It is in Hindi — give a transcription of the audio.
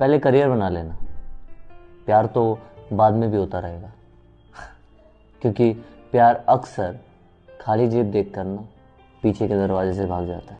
पहले करियर बना लेना। प्यार तो बाद में भी होता रहेगा। क्योंकि प्यार अक्सर खाली जेब देख कर ना पीछे के दरवाजे से भाग जाता है।